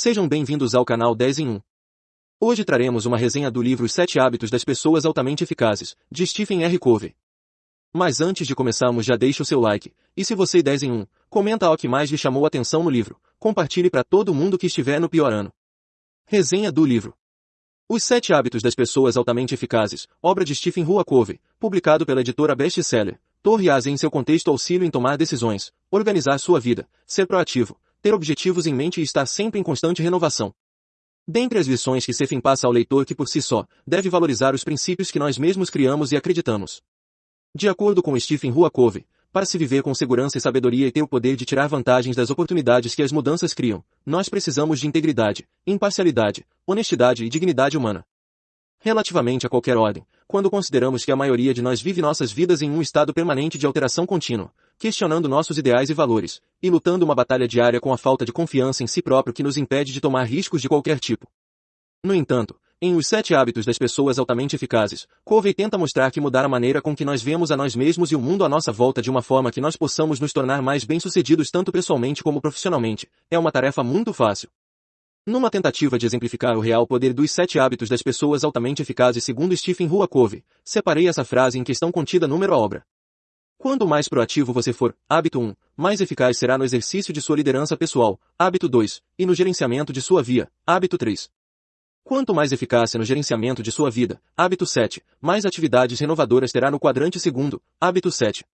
Sejam bem-vindos ao canal 10 em 1. Hoje traremos uma resenha do livro Os Sete Hábitos das Pessoas Altamente Eficazes, de Stephen R. Covey. Mas antes de começarmos já deixe o seu like, e se você 10 em 1, comenta o que mais lhe chamou atenção no livro, compartilhe para todo mundo que estiver no pior ano. Resenha do livro. Os Sete Hábitos das Pessoas Altamente Eficazes, obra de Stephen Rua Covey, publicado pela editora Bestseller, Torre Asa em seu contexto auxílio em tomar decisões, organizar sua vida, ser proativo, ter objetivos em mente e estar sempre em constante renovação. Dentre as lições que Stephen passa ao leitor que por si só, deve valorizar os princípios que nós mesmos criamos e acreditamos. De acordo com Stephen Rua Covey, para se viver com segurança e sabedoria e ter o poder de tirar vantagens das oportunidades que as mudanças criam, nós precisamos de integridade, imparcialidade, honestidade e dignidade humana. Relativamente a qualquer ordem, quando consideramos que a maioria de nós vive nossas vidas em um estado permanente de alteração contínua, questionando nossos ideais e valores, e lutando uma batalha diária com a falta de confiança em si próprio que nos impede de tomar riscos de qualquer tipo. No entanto, em Os Sete Hábitos das Pessoas Altamente Eficazes, Covey tenta mostrar que mudar a maneira com que nós vemos a nós mesmos e o mundo à nossa volta de uma forma que nós possamos nos tornar mais bem-sucedidos tanto pessoalmente como profissionalmente, é uma tarefa muito fácil. Numa tentativa de exemplificar o real poder dos sete hábitos das pessoas altamente eficazes segundo Stephen Rua Covey, separei essa frase em questão contida número a obra. Quanto mais proativo você for, hábito 1, mais eficaz será no exercício de sua liderança pessoal, hábito 2, e no gerenciamento de sua via, hábito 3. Quanto mais eficácia no gerenciamento de sua vida, hábito 7, mais atividades renovadoras terá no quadrante segundo, hábito 7.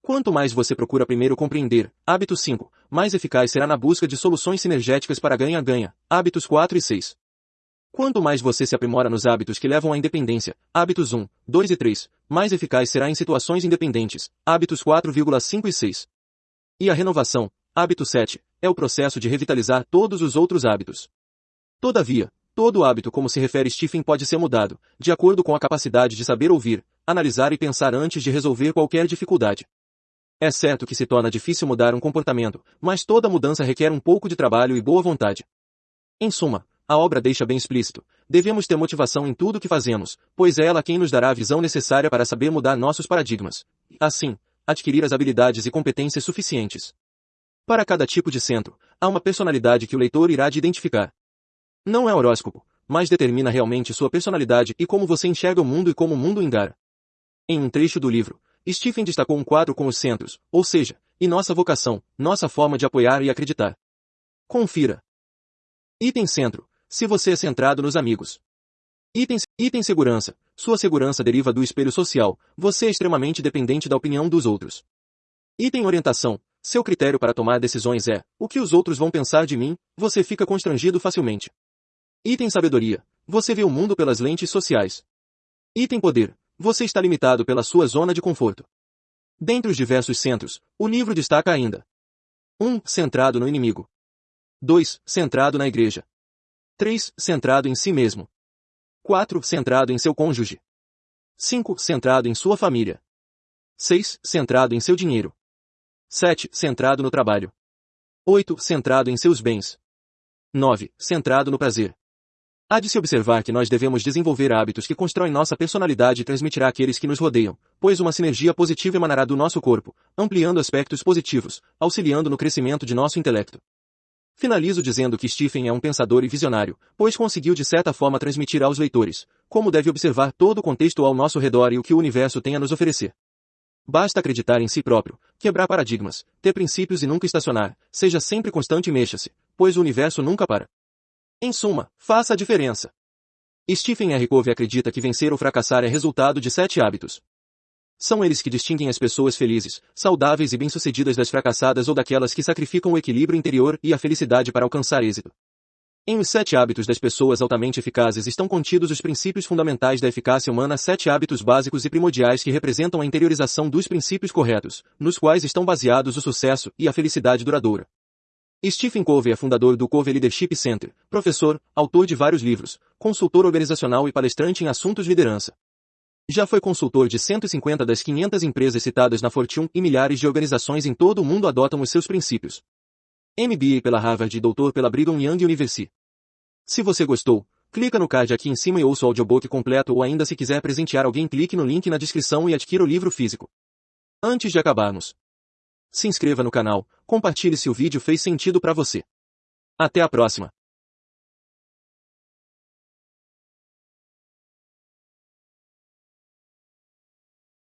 Quanto mais você procura primeiro compreender, hábito 5, mais eficaz será na busca de soluções sinergéticas para ganha-ganha, hábitos 4 e 6. Quanto mais você se aprimora nos hábitos que levam à independência, hábitos 1, 2 e 3, mais eficaz será em situações independentes, hábitos 4,5 e 6. E a renovação, hábito 7, é o processo de revitalizar todos os outros hábitos. Todavia, Todo hábito como se refere Stephen pode ser mudado, de acordo com a capacidade de saber ouvir, analisar e pensar antes de resolver qualquer dificuldade. É certo que se torna difícil mudar um comportamento, mas toda mudança requer um pouco de trabalho e boa vontade. Em suma, a obra deixa bem explícito, devemos ter motivação em tudo o que fazemos, pois é ela quem nos dará a visão necessária para saber mudar nossos paradigmas. Assim, adquirir as habilidades e competências suficientes. Para cada tipo de centro, há uma personalidade que o leitor irá de identificar. Não é horóscopo, mas determina realmente sua personalidade e como você enxerga o mundo e como o mundo engara. Em um trecho do livro, Stephen destacou um quadro com os centros, ou seja, e nossa vocação, nossa forma de apoiar e acreditar. Confira. Item centro, se você é centrado nos amigos. Item, item segurança, sua segurança deriva do espelho social, você é extremamente dependente da opinião dos outros. Item orientação, seu critério para tomar decisões é, o que os outros vão pensar de mim, você fica constrangido facilmente. Item sabedoria. Você vê o mundo pelas lentes sociais. Item poder. Você está limitado pela sua zona de conforto. Dentre os diversos centros, o livro destaca ainda 1. Um, centrado no inimigo. 2. Centrado na igreja. 3. Centrado em si mesmo. 4. Centrado em seu cônjuge. 5. Centrado em sua família. 6. Centrado em seu dinheiro. 7. Centrado no trabalho. 8. Centrado em seus bens. 9. Centrado no prazer. Há de se observar que nós devemos desenvolver hábitos que constroem nossa personalidade e transmitirá àqueles que nos rodeiam, pois uma sinergia positiva emanará do nosso corpo, ampliando aspectos positivos, auxiliando no crescimento de nosso intelecto. Finalizo dizendo que Stephen é um pensador e visionário, pois conseguiu de certa forma transmitir aos leitores, como deve observar todo o contexto ao nosso redor e o que o universo tem a nos oferecer. Basta acreditar em si próprio, quebrar paradigmas, ter princípios e nunca estacionar, seja sempre constante e mexa-se, pois o universo nunca para. Em suma, faça a diferença. Stephen R. Covey acredita que vencer ou fracassar é resultado de sete hábitos. São eles que distinguem as pessoas felizes, saudáveis e bem-sucedidas das fracassadas ou daquelas que sacrificam o equilíbrio interior e a felicidade para alcançar êxito. Em os sete hábitos das pessoas altamente eficazes estão contidos os princípios fundamentais da eficácia humana, sete hábitos básicos e primordiais que representam a interiorização dos princípios corretos, nos quais estão baseados o sucesso e a felicidade duradoura. Stephen Covey é fundador do Covey Leadership Center, professor, autor de vários livros, consultor organizacional e palestrante em assuntos de liderança. Já foi consultor de 150 das 500 empresas citadas na Fortune e milhares de organizações em todo o mundo adotam os seus princípios. MBA pela Harvard e doutor pela Brigham Young University. Se você gostou, clica no card aqui em cima e ouça o audiobook completo ou ainda se quiser presentear alguém clique no link na descrição e adquira o livro físico. Antes de acabarmos, se inscreva no canal, compartilhe se o vídeo fez sentido para você. Até a próxima!